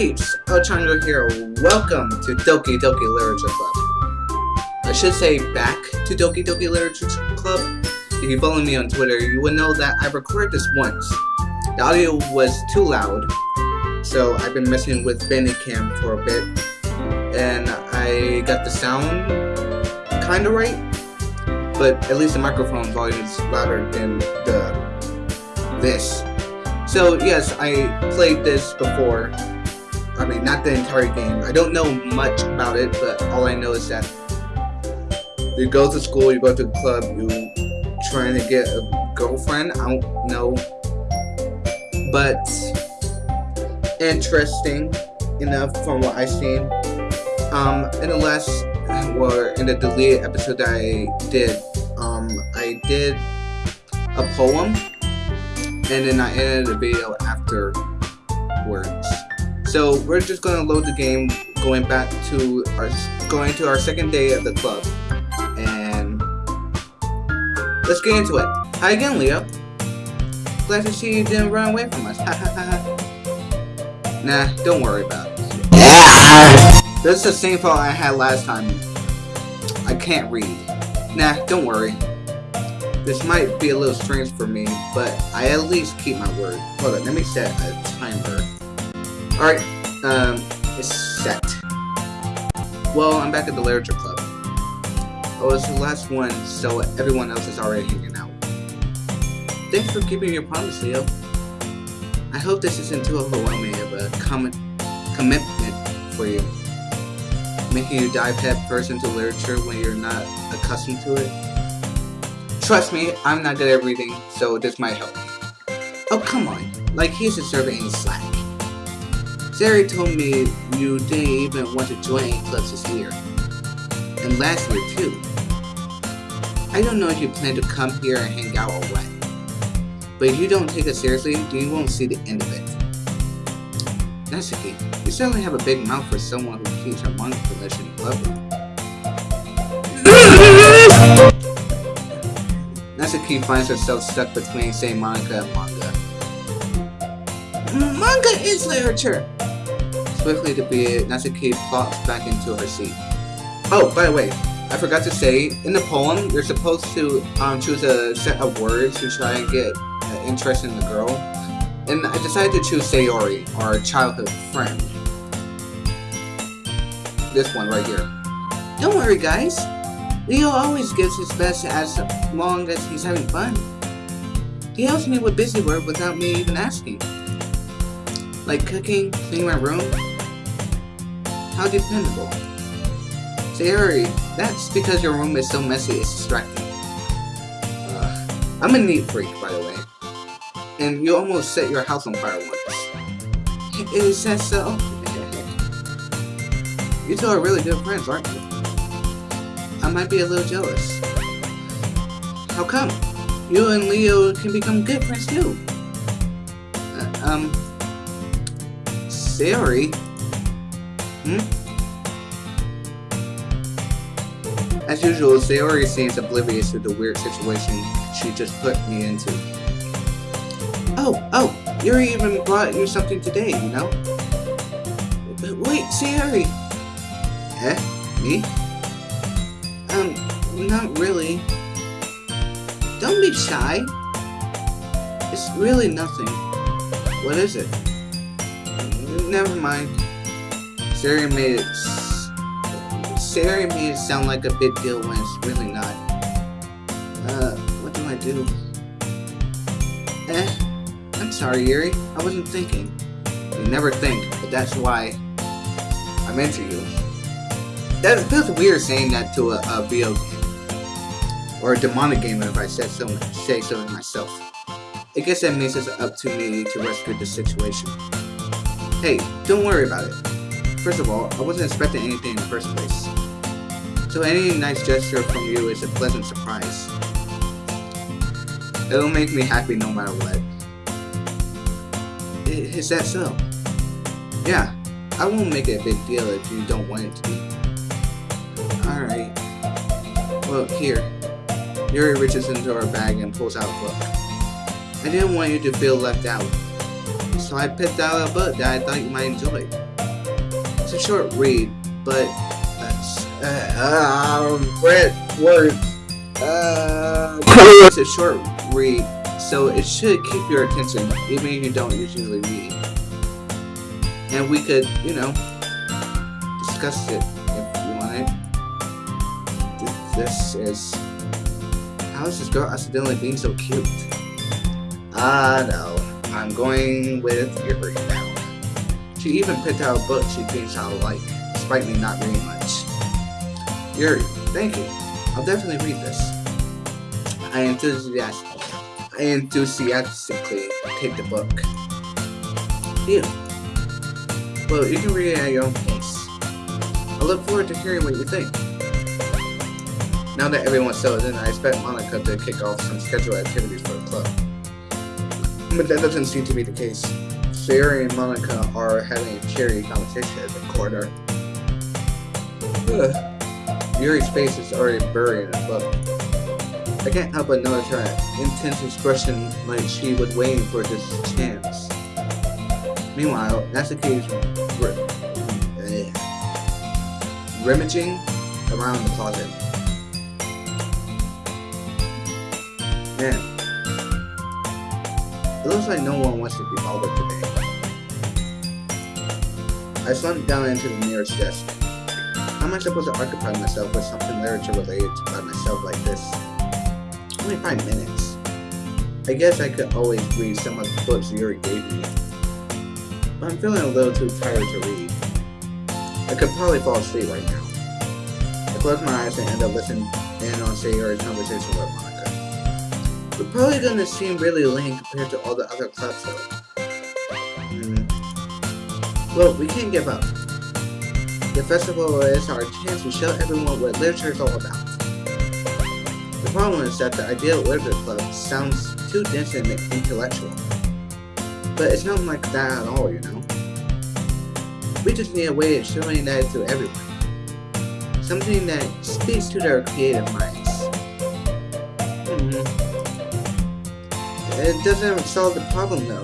Peeps, Elchandra here. Welcome to Doki Doki Literature Club. I should say back to Doki Doki Literature Club. If you follow me on Twitter, you would know that I recorded this once. The audio was too loud, so I've been messing with Bandicam for a bit, and I got the sound kinda right, but at least the microphone volume is louder than the this. So yes, I played this before. I mean, not the entire game. I don't know much about it, but all I know is that you go to school, you go to the club, you trying to get a girlfriend. I don't know, but interesting enough from what I've seen. Um, in the last, or in the deleted episode that I did, um, I did a poem and then I edited the video afterwards. So we're just gonna load the game, going back to our going to our second day at the club, and let's get into it. Hi again, Leo. Glad to see you didn't run away from us. nah, don't worry about it. This is the same fault I had last time. I can't read. Nah, don't worry. This might be a little strange for me, but I at least keep my word. Hold on, let me set a timer. Alright, um, it's set. Well, I'm back at the Literature Club. Oh, it's the last one, so everyone else is already hanging out. Thanks for keeping your promise, Leo. I hope this isn't too overwhelming of a com commitment for you. Making you dive head first into literature when you're not accustomed to it. Trust me, I'm not good at reading, so this might help. Oh, come on. Like he's deserving any slack. Sayori told me you didn't even want to join any clubs this year. And last year, too. I don't know if you plan to come here and hang out or what. But if you don't take it seriously, then you won't see the end of it. Natsuki, you certainly have a big mouth for someone who keeps her collection in club Natsuki finds herself stuck between, say, manga and manga. Manga is literature! Swiftly to be Natsuki plops back into her seat. Oh, by the way, I forgot to say, in the poem, you're supposed to um, choose a set of words to try and get uh, interest in the girl. And I decided to choose Sayori, our childhood friend. This one right here. Don't worry, guys. Leo always gives his best as long as he's having fun. He helps me with busy work without me even asking. Like cooking, cleaning my room. How dependable. Sayori, that's because your room is so messy it's distracting. I'm a neat freak, by the way. And you almost set your house on fire once. Is that so? you two are really good friends, aren't you? I might be a little jealous. How come? You and Leo can become good friends too. Uh, um, Sayori? Hmm? As usual, Sayori seems oblivious to the weird situation she just put me into. Oh, oh, Yuri even brought you something today, you know? But wait, Sayori! Eh? Me? Um, not really. Don't be shy. It's really nothing. What is it? Never mind. Sayori made it... Sayori made it sound like a big deal when it's really not. Uh, what do I do? Eh, I'm sorry, Yuri. I wasn't thinking. You never think, but that's why I'm into you. That feels weird saying that to a, a video game. Or a demonic game if I said so, say so myself. I guess that makes it up to me to rescue the situation. Hey, don't worry about it. First of all, I wasn't expecting anything in the first place. So any nice gesture from you is a pleasant surprise. It'll make me happy no matter what. Is that so? Yeah, I won't make it a big deal if you don't want it to be. Alright. Well, here. Yuri reaches into her bag and pulls out a book. I didn't want you to feel left out. so I picked out a book that I thought you might enjoy. It's a short read, but that's uh, um, red words. Uh, it's a short read, so it should keep your attention, even if you don't usually read. And we could, you know, discuss it if you want it. This is how is this girl accidentally being so cute? Ah, no. I'm going with Yuri now. She even picked out a book she thinks I'll like, despite me not reading much. Yuri, thank you. I'll definitely read this. I enthusiastically, I enthusiastically take the book. Phew. Well, you can read it at your own pace. I look forward to hearing what you think. Now that everyone's settled in, I expect Monika to kick off some scheduled activities for the club. But that doesn't seem to be the case. Sayori and Monika are having a cheery competition at the corner. Ugh. Yuri's face is already buried in book. I can't help but notice her intense expression like she was waiting for this chance. Meanwhile, Natsuki is eh, rummaging around the closet. Man, looks like no one wants to be bothered today. I slumped down into the nearest desk. How am I supposed to occupy myself with something literature related by myself like this? Only five minutes. I guess I could always read some of the books Yuri gave me. But I'm feeling a little too tired to read. I could probably fall asleep right now. I close my eyes and end up listening in on Sayori's conversation with Monika. We're probably gonna seem really lame compared to all the other clubs though. Mm. Well, we can't give up. The festival is our chance to show everyone what literature is all about. The problem is that the idea of literature club sounds too dense and intellectual. But it's not like that at all, you know? We just need a way of showing that to everyone. Something that speaks to their creative minds. It doesn't solve the problem though.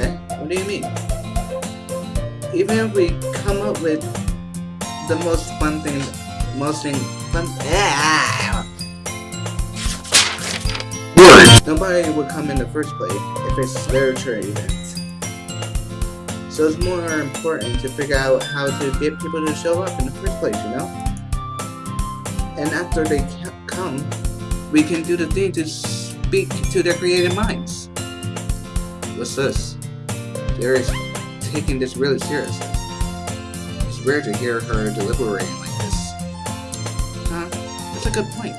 Eh? What do you mean? Even if we come up with the most fun thing, most thing, fun, ah, nobody would come in the first place if it's literature events. So it's more important to figure out how to get people to show up in the first place, you know? And after they come, we can do the thing to speak to their creative minds. What's this? Jerry's taking this really seriously. It's rare to hear her deliberating like this. Huh? That's a good point.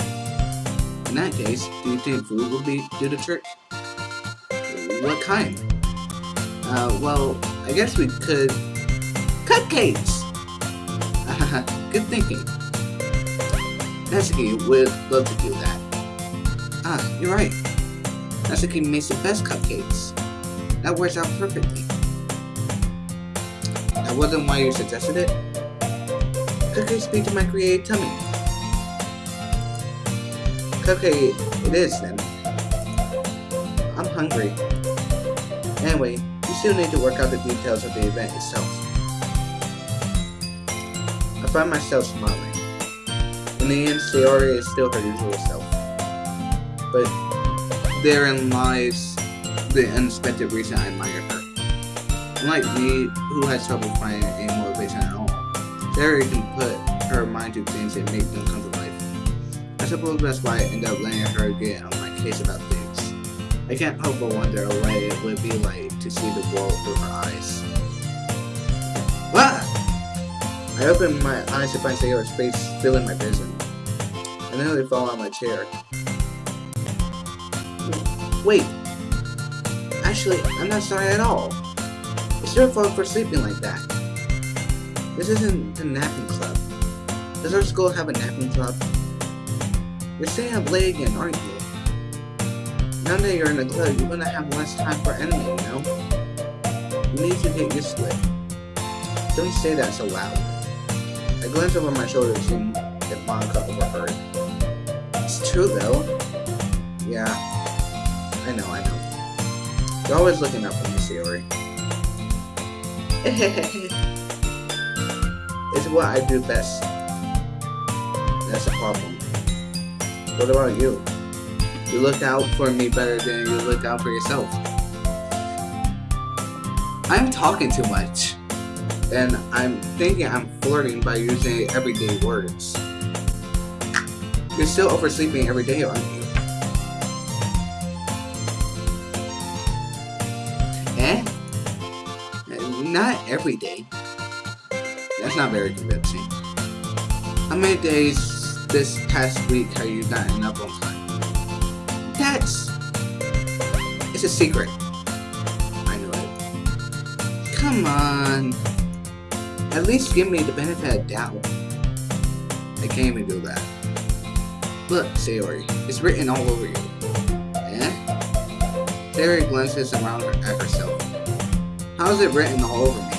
In that case, do you think food will be do the trick? What kind? Uh, well, I guess we could... Cupcakes! good thinking. Natsuki would love to do that. Ah, you're right. Natsuki makes the best cupcakes. That works out perfectly. That wasn't why you suggested it? Cupcakes speak to my creative tummy. Cupcake it is then. I'm hungry. Anyway, you still need to work out the details of the event itself. I find myself smiling. In the end, Sayori is still her usual self but therein lies the unexpected reason I admire her. Unlike me, who has trouble finding any motivation at all, Sayori can put her mind to things and make them come to life. I suppose that's why I end up letting her get on my case about things. I can't help but wonder what it would be like to see the world through her eyes. Ah! I open my eyes to find Sayori's face filling my vision. And then I nearly fall on my chair. Wait. Actually, I'm not sorry at all. It's your fault for sleeping like that. This isn't the napping club. Does our school have a napping club? You're staying up late again, aren't you? Now that you're in the club, you're gonna have less time for anime, you know? You need to get used to it. Don't say that so loud. I glance over my shoulder to see if Monika overheard. It's true though. Yeah, I know, I know. You're always looking up for me, Sayori. it's what I do best. That's a problem. What about you? You look out for me better than you look out for yourself. I'm talking too much. And I'm thinking I'm flirting by using everyday words. You're still oversleeping every day, aren't you? Not every day. That's not very convincing. How many days this past week have you gotten up on time? That's... It's a secret. I know it. Come on. At least give me the benefit of doubt. I can't even do that. Look, Sayori, it's written all over you. Eh? Sayori glances around at herself. How is it written all over me?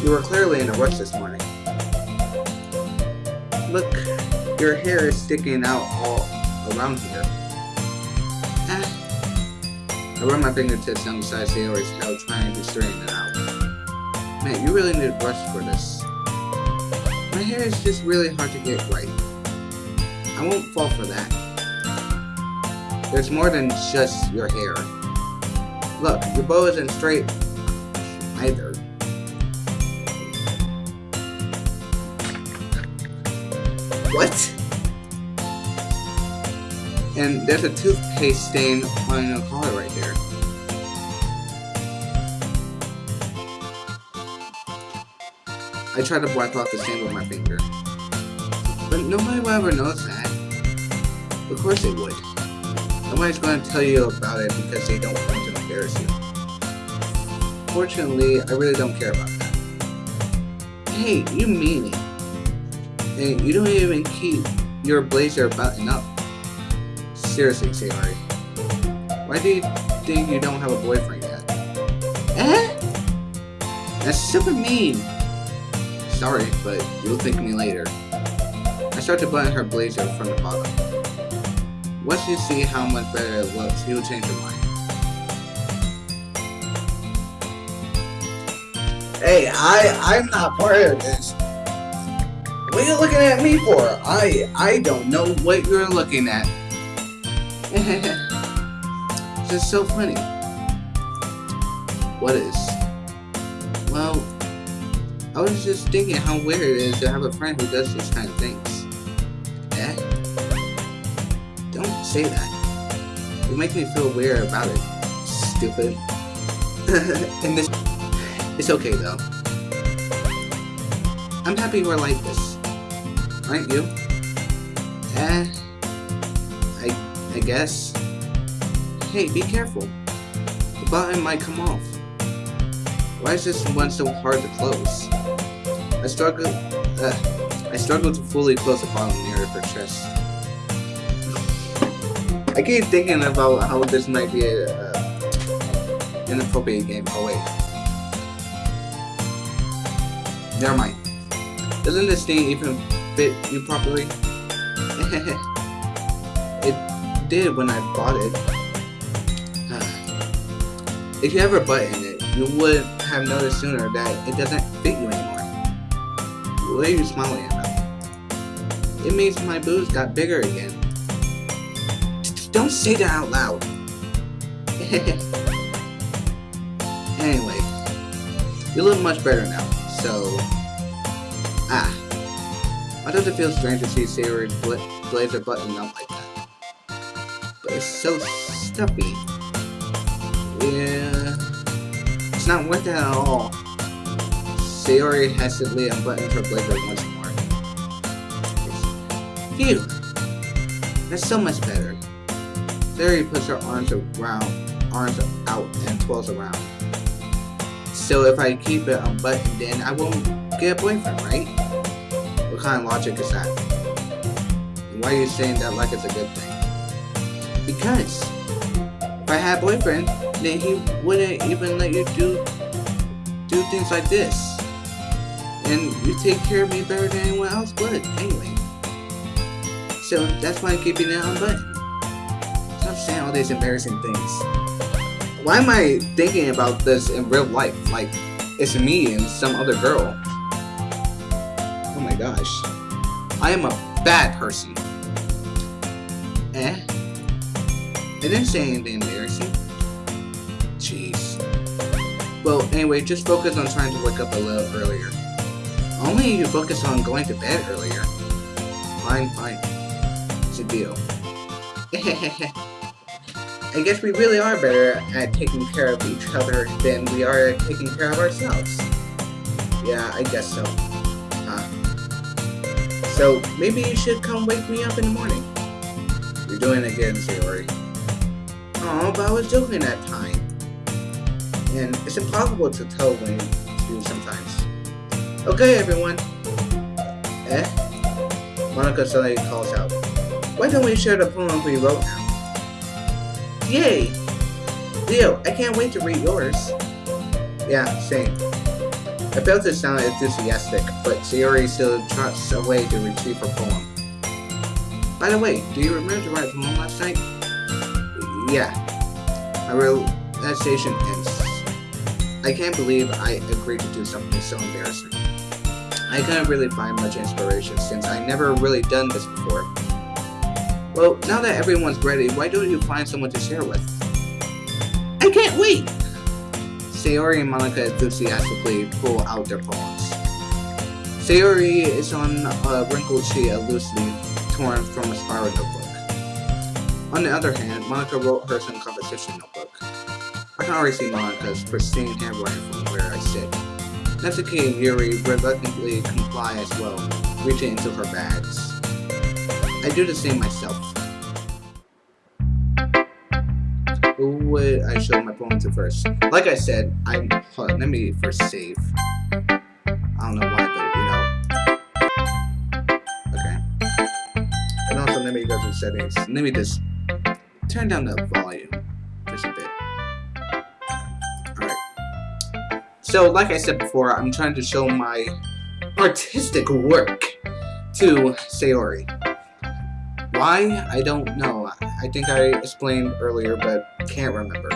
You were clearly in a rush this morning. Look, your hair is sticking out all around here. Ah. I run my fingertips down beside Sayori's head, trying to straighten it out. Man, you really need a brush for this. My hair is just really hard to get right. I won't fall for that. There's more than just your hair. Look, your bow isn't straight either. What? And there's a toothpaste stain on your collar right there. I tried to wipe off the stain with my finger. But nobody will ever notice that. Of course they would. Nobody's going to tell you about it because they don't you. Fortunately, I really don't care about that. Hey, you mean it. And you don't even keep your blazer buttoned up. Seriously, Sayori. Why do you think you don't have a boyfriend yet? Eh? That's super mean. Sorry, but you'll thank me later. I start to button her blazer from the bottom. Once you see how much better it looks, you'll change your mind. Hey, I, I'm not part of this. What are you looking at me for? I, I don't know what you're looking at. it's just so funny. What is? Well, I was just thinking how weird it is to have a friend who does these kind of things. Eh? Don't say that. You make me feel weird about it. Stupid. and this... It's okay, though. I'm happy we're like this. Aren't you? Eh... I... I guess... Hey, be careful. The button might come off. Why is this one so hard to close? I struggle. Uh, I struggle to fully close the bottom near her chest. I keep thinking about how this might be a uh, inappropriate game. Oh wait, never mind. Doesn't this thing even fit you properly? it did when I bought it. if you ever button it, you would have noticed sooner that it doesn't fit you anymore. What are you smiling about? It means my boobs got bigger again. Don't say that out loud. anyway, you look much better now, so... Ah. Why does it feel strange to see Sayori's bla blazer buttoned up like that? But it's so stuffy. Yeah... It's not worth it at all. Sayori hesitantly unbuttoned her blazer once more. Phew! That's so much better. Sayori puts her arms around, arms out and twirls around. So if I keep it unbuttoned, then I won't get a boyfriend, right? What kind of logic is that? And why are you saying that like it's a good thing? Because if I had a boyfriend, then he wouldn't even let you do do things like this and you take care of me better than anyone else would, anyway. So that's why I'm keeping it unbuttoned. Stop saying all these embarrassing things. Why am I thinking about this in real life? Like, it's me and some other girl. Oh my gosh. I am a bad person. Eh? I didn't say anything embarrassing. Jeez. Well, anyway, just focus on trying to wake up a little earlier. Only you focus on going to bed earlier. Fine, fine. It's a deal. I guess we really are better at taking care of each other than we are at taking care of ourselves. Yeah, I guess so. Huh. So, maybe you should come wake me up in the morning. You're doing it again, Sayori. Oh, but I was joking that time. And it's impossible to tell when do sometimes. Okay, everyone. Eh? Monika suddenly calls out. Why don't we share the poem we wrote now? Yay! Leo, I can't wait to read yours. Yeah, same. I felt it sounded enthusiastic, but Sayori still trots away to retrieve her poem. By the way, do you remember to write a poem last night? Yeah. My realization ends. I can't believe I agreed to do something so embarrassing. I couldn't really find much inspiration since I never really done this before. Well, now that everyone's ready, why don't you find someone to share with? I can't wait! Sayori and Monika enthusiastically pull out their poems. Sayori is on a wrinkled sheet of loose leaf torn from a spiral notebook. On the other hand, Monika wrote hers in a composition notebook. I can already see Monika's pristine handwriting from where I sit. Natsuki and Yuri reluctantly comply as well, reaching into her bags. I do the same myself. Who would I show my poem to first? Like I said, I let me first save. I don't know why, but you know. Okay. And also let me go to settings. Let me just turn down the volume just a bit. Alright. So like I said before, I'm trying to show my artistic work to Sayori. Why? I don't know. I think I explained earlier, but can't remember.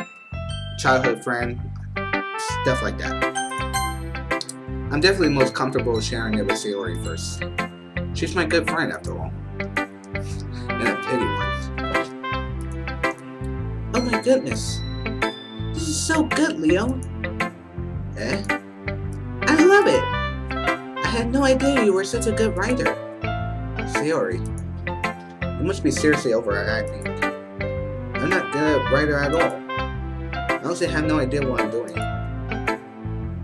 Childhood friend, stuff like that. I'm definitely most comfortable sharing it with Sayori first. She's my good friend, after all. And a pity one. Oh my goodness. This is so good, Leo. Eh? I love it. I had no idea you were such a good writer. Sayori. You must be seriously overacting. I'm not good writer at all. I honestly have no idea what I'm doing.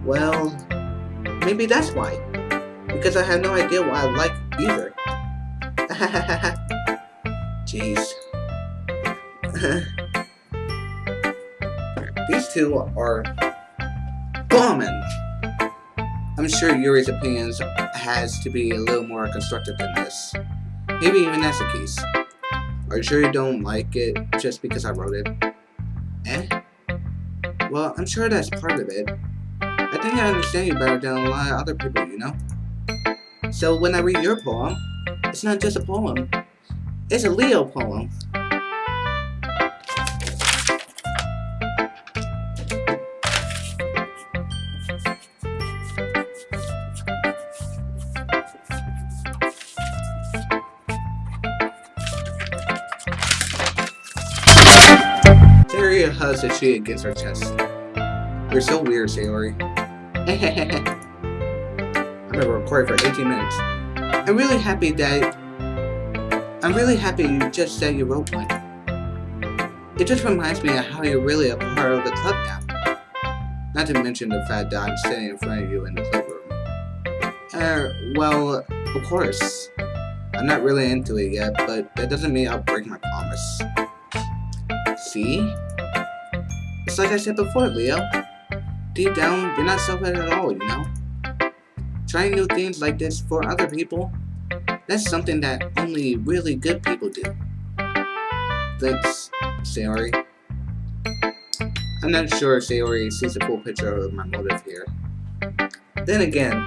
Well, maybe that's why. Because I have no idea what I like either. Jeez. These two are bombing. I'm sure Yuri's opinions has to be a little more constructive than this. Maybe even that's the case. Are you sure you don't like it just because I wrote it? Eh? Well, I'm sure that's part of it. I think I understand you better than a lot of other people, you know? So when I read your poem, it's not just a poem. It's a Leo poem. Sayori hugs her cheek against her chest. You're so weird, Sayori. I've been recording for 18 minutes. I'm really happy that... I'm really happy you just said you wrote one. It just reminds me of how you're really a part of the club now. Not to mention the fact that I'm sitting in front of you in the club room. Uh, well, of course. I'm not really into it yet, but that doesn't mean I'll break my promise. See? It's like I said before, Leo. Deep down, you're not selfish at all, you know? Trying new things like this for other people, that's something that only really good people do. Thanks, Sayori. I'm not sure if Sayori sees the full picture of my motive here. Then again,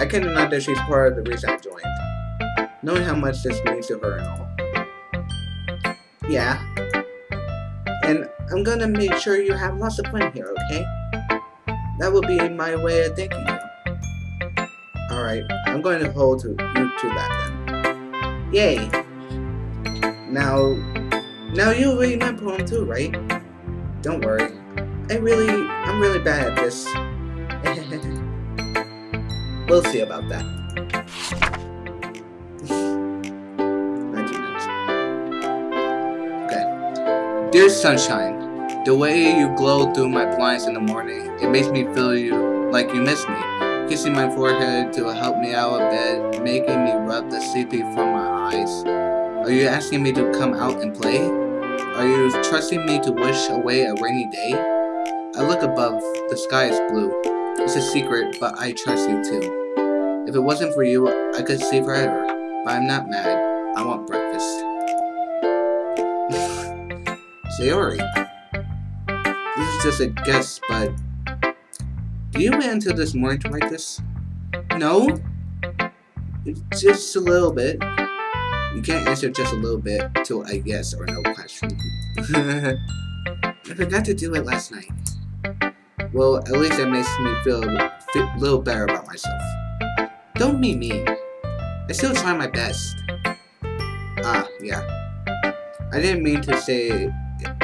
I can deny that she's part of the reason I joined. Knowing how much this means to her and all. Yeah, I'm gonna make sure you have lots of fun here, okay? That will be my way of thanking you. Alright, I'm going to hold to you to that then. Yay! Now, now you read my poem too, right? Don't worry. I really, I'm really bad at this. we'll see about that. Okay. Dear sunshine, the way you glow through my blinds in the morning, it makes me feel you like you miss me. Kissing my forehead to help me out of bed, making me rub the sleepy from my eyes. Are you asking me to come out and play? Are you trusting me to wish away a rainy day? I look above, the sky is blue. It's a secret, but I trust you too. If it wasn't for you, I could stay forever. But I'm not mad. I want breakfast. Sayori. This is just a guess, but... Do you wait until this morning to write this? No? Just a little bit. You can't answer just a little bit to a yes or no question. I forgot to do it last night. Well, at least that makes me feel a little better about myself. Don't be mean. I still try my best. Ah, yeah. I didn't mean to say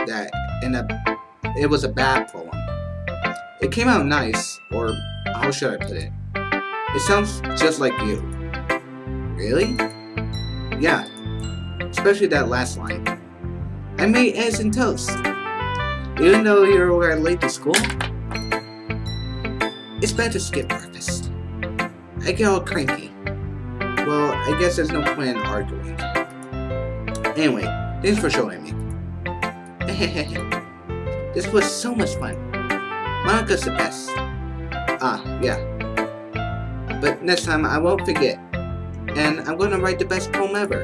that in a it was a bad poem. It came out nice, or how should I put it? It sounds just like you. Really? Yeah, especially that last line. I made eggs and toast. Even though you're were late to school, it's better to skip breakfast. I get all cranky. Well, I guess there's no point in arguing. Anyway, thanks for showing me. this was so much fun. Monika's the best. Ah, yeah. But next time I won't forget. And I'm gonna write the best poem ever.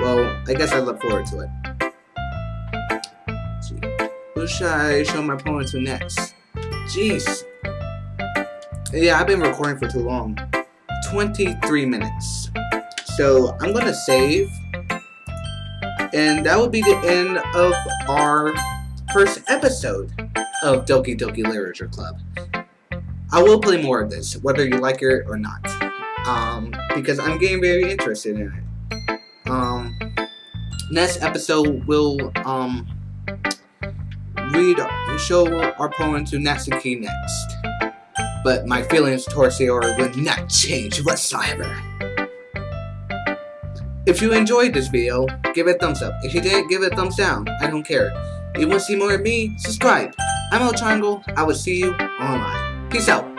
Well, I guess I look forward to it. Who should I show my poem to next? Jeez. Yeah, I've been recording for too long. 23 minutes. So I'm gonna save. And that will be the end of our first episode of Doki Doki Literature Club. I will play more of this, whether you like it or not. Um, because I'm getting very interested in it. Um, next episode will um read and show our poem to Natsuki next. But my feelings towards Sayori will not change whatsoever. If you enjoyed this video, give it a thumbs up. If you didn't, give it a thumbs down. I don't care. If you want to see more of me, subscribe. I'm El Triangle. I will see you online. Peace out.